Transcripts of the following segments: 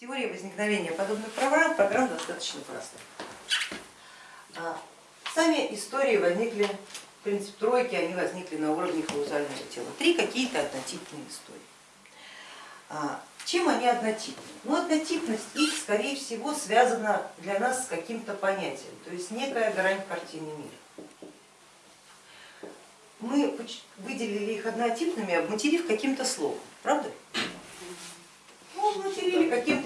Теория возникновения подобных программ, программ достаточно проста. Сами истории возникли, в принципе, тройки, они возникли на уровне каузального тела. Три какие-то однотипные истории. А, чем они однотипны? Ну, однотипность их, скорее всего, связана для нас с каким-то понятием, то есть некая грань картины мира. Мы выделили их однотипными, обматерив каким-то словом, правда?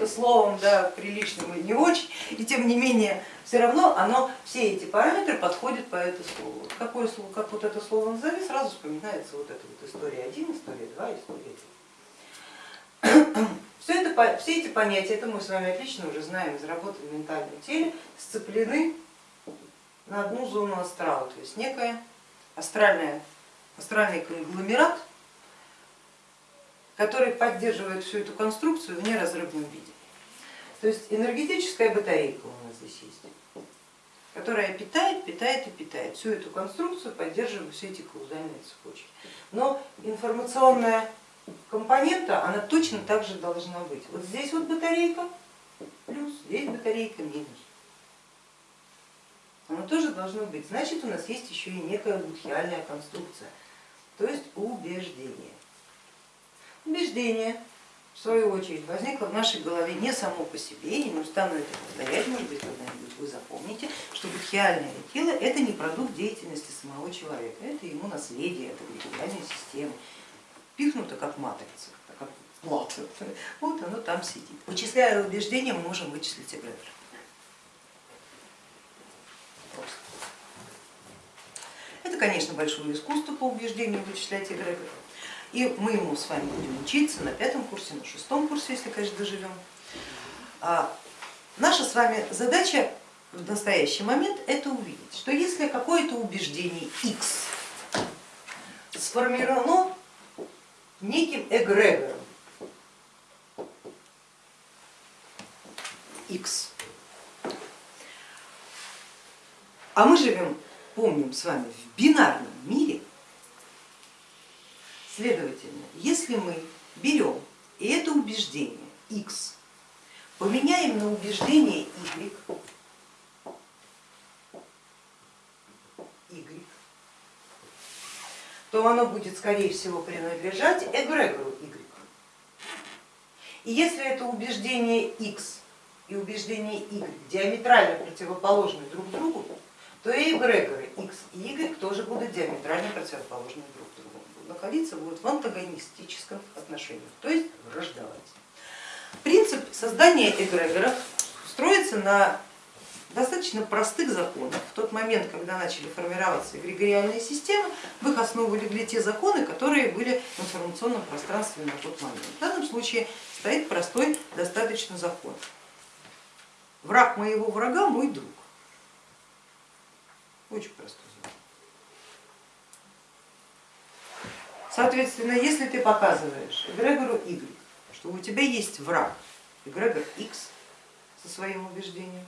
Каким-то словом, да, приличным или не очень, и тем не менее, все равно оно, все эти параметры подходят по этому слову. Какое слово, как вот это слово назови, сразу вспоминается вот эта вот история 1, история 2, история 3. Все, это, все эти понятия, это мы с вами отлично уже знаем из работы в ментальном теле, сцеплены на одну зону астрала, то есть некая астральная, астральный конгломерат, который поддерживает всю эту конструкцию в неразрывном виде. То есть энергетическая батарейка у нас здесь есть, которая питает, питает и питает всю эту конструкцию, поддерживая все эти каузальные цепочки. Но информационная компонента, она точно так же должна быть. Вот здесь вот батарейка плюс, здесь батарейка минус. Оно тоже должно быть. Значит, у нас есть еще и некая будхиальная конструкция, то есть убеждение. Убеждение, в свою очередь, возникло в нашей голове не само по себе, я не устану это повторять, может быть, когда-нибудь вы запомните, что будхиальное тело это не продукт деятельности самого человека, это ему наследие, это будхиальная система, пихнуто как матрица, как плат, вот оно там сидит. Вычисляя убеждения, мы можем вычислить эгрегор. Это, конечно, большое искусство по убеждению вычислять эгрегор. И мы ему с вами будем учиться на пятом курсе, на шестом курсе, если, конечно, доживем. А наша с вами задача в настоящий момент это увидеть, что если какое-то убеждение X сформировано неким эгрегором X, а мы живем, помним с вами, в бинарном Следовательно, если мы берем и это убеждение x поменяем на убеждение y, y, то оно будет скорее всего принадлежать эгрегору y. И если это убеждение x и убеждение y диаметрально противоположны друг другу, то и эгрегоры x и y тоже будут диаметрально противоположны друг другу находиться будут в антагонистическом отношении, то есть враждовать. Принцип создания эгрегоров строится на достаточно простых законах. В тот момент, когда начали формироваться эгрегориальные системы, в их основу легли те законы, которые были в информационном пространстве на тот момент. В данном случае стоит простой достаточно закон. Враг моего врага мой друг. Очень простой закон. Соответственно, если ты показываешь эгрегору Y, что у тебя есть враг, эгрегор X со своим убеждением,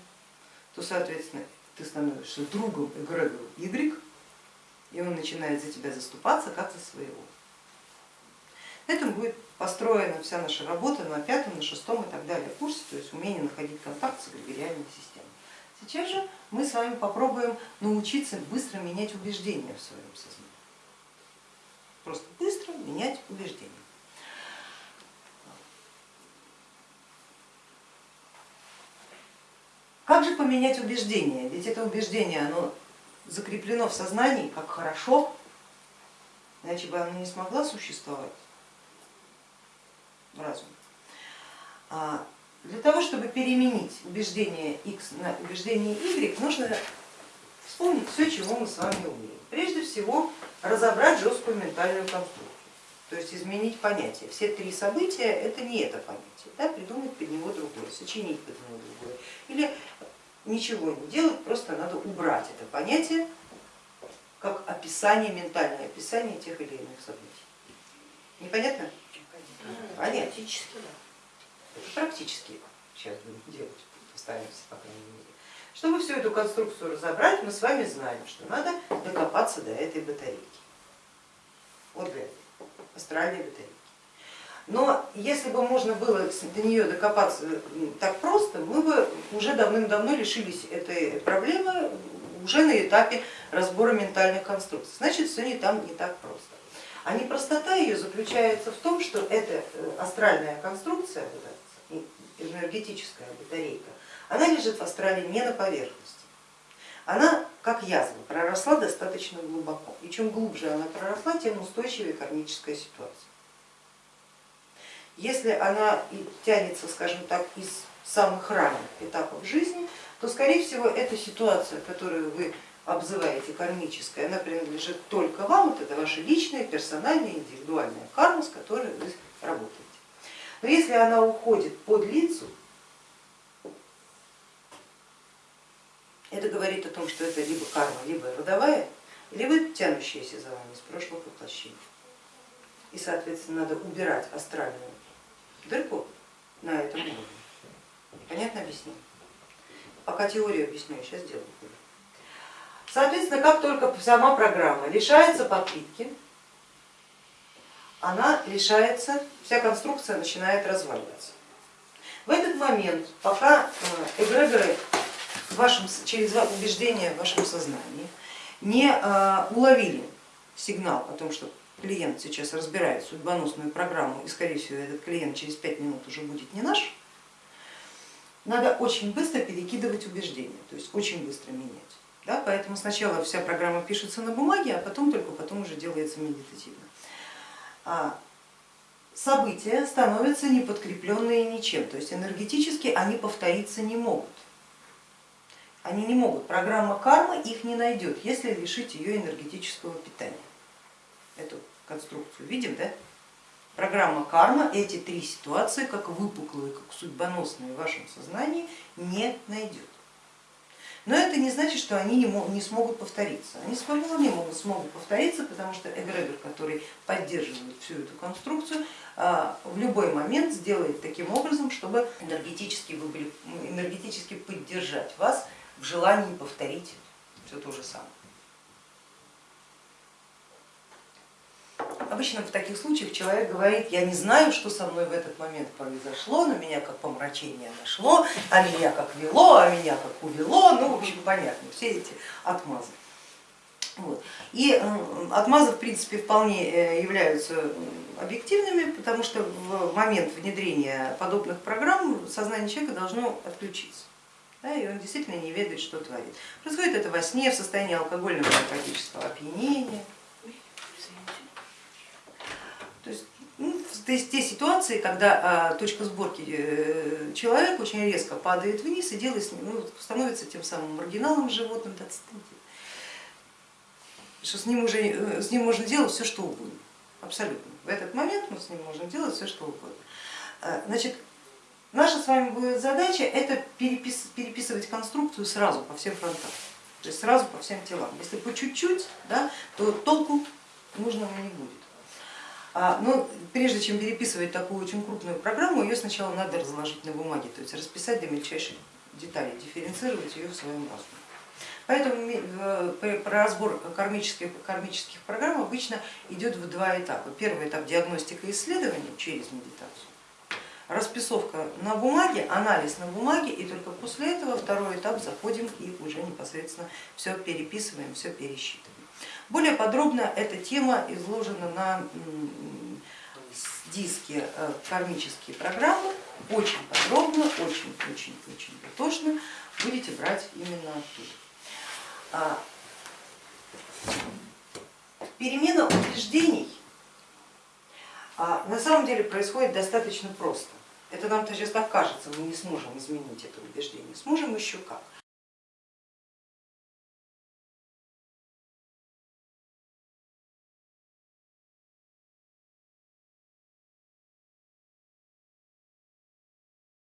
то, соответственно, ты становишься другом эгрегору Y, и он начинает за тебя заступаться как за своего. На этом будет построена вся наша работа на пятом, на шестом и так далее курсе, то есть умение находить контакт с эгрегориальной системой. Сейчас же мы с вами попробуем научиться быстро менять убеждения в своем сознании просто быстро менять убеждения. Как же поменять убеждение? Ведь это убеждение оно закреплено в сознании как хорошо, иначе бы оно не смогла существовать в. А для того, чтобы переменить убеждение X на убеждение Y, нужно вспомнить все, чего мы с вами умеем. Всего разобрать жесткую ментальную конструкцию, то есть изменить понятие. Все три события это не это понятие, да, придумать под него другое, сочинить под него другое. Или ничего не делать, просто надо убрать это понятие как описание, ментальное описание тех или иных событий. Непонятно? Понятно. Практически, да. Это практически сейчас будем делать, постараемся, по крайней мере. Чтобы всю эту конструкцию разобрать, мы с вами знаем, что надо докопаться до этой батарейки, вот до этой астральной батарейки. Но если бы можно было до нее докопаться так просто, мы бы уже давным-давно лишились этой проблемы уже на этапе разбора ментальных конструкций. Значит, все не там не так просто. А непростота ее заключается в том, что эта э, астральная конструкция, энергетическая батарейка, она лежит в астрале не на поверхности. Она, как язва, проросла достаточно глубоко. И чем глубже она проросла, тем устойчивее кармическая ситуация. Если она тянется, скажем так, из самых ранних этапов жизни, то скорее всего эта ситуация, которую вы обзываете кармической, она принадлежит только вам, вот это ваша личная, персональная, индивидуальная карма, с которой вы работаете. Но если она уходит под лицу, это говорит о том, что это либо карма, либо родовая, либо тянущаяся за вами с прошлых воплощений. И соответственно надо убирать астральную дырку на этом уровне. Понятно объяснил? Пока теорию объясню, сейчас делаю. Соответственно, как только сама программа лишается подпитки, она лишается, вся конструкция начинает разваливаться. В этот момент, пока э, эгрегоры вашем, через убеждение в вашем сознании не э, уловили сигнал о том, что клиент сейчас разбирает судьбоносную программу и скорее всего этот клиент через пять минут уже будет не наш, надо очень быстро перекидывать убеждения, то есть очень быстро менять. Да? Поэтому сначала вся программа пишется на бумаге, а потом только потом уже делается медитативно. А события становятся неподкрепленные ничем, то есть энергетически они повториться не могут. Они не могут, программа кармы их не найдет, если лишить ее энергетического питания эту конструкцию. Видим, да? Программа карма эти три ситуации, как выпуклые, как судьбоносные в вашем сознании, не найдет. Но это не значит, что они не, смогут повториться. Они вполне могут, смогут повториться, потому что эгрегор, который поддерживает всю эту конструкцию, а, в любой момент сделает таким образом, чтобы энергетически, вы энергетически поддержать вас в желании повторить все то же самое. Обычно в таких случаях человек говорит, я не знаю, что со мной в этот момент произошло, на меня как помрачение нашло, а меня как вело, а меня как увело, ну в общем понятно, все эти отмазы. Вот. И отмазы в принципе вполне э, являются объективными, потому что в момент внедрения подобных программ сознание человека должно отключиться. Да, и он действительно не ведает, что творит. Происходит это во сне, в состоянии алкогольного наркотического опьянения. То есть, ну, те ситуации, когда а, точка сборки э, человека очень резко падает вниз и делает с ним, ну, становится тем самым маргиналом животным, да, что с ним, уже, э, с ним можно делать все, что угодно, абсолютно. В этот момент мы с ним можем делать все, что угодно. А, значит, наша с вами будет задача это перепис, переписывать конструкцию сразу по всем фронтам, то есть сразу по всем телам. Если по чуть-чуть, да, то толку нужного не будет. А, но прежде чем переписывать такую очень крупную программу, ее сначала надо разложить на бумаге, то есть расписать до мельчайших деталей, дифференцировать ее в своем разуме. Поэтому разбор кармических, кармических программ обычно идет в два этапа. Первый этап диагностика и исследования через медитацию, расписовка на бумаге, анализ на бумаге и только после этого второй этап заходим и уже непосредственно все переписываем, все пересчитываем. Более подробно эта тема изложена на диске э, кармические программы, очень подробно, очень-очень-очень дотошно будете брать именно оттуда. А, перемена убеждений а, на самом деле происходит достаточно просто. Это нам сейчас так кажется, мы не сможем изменить это убеждение, сможем еще как.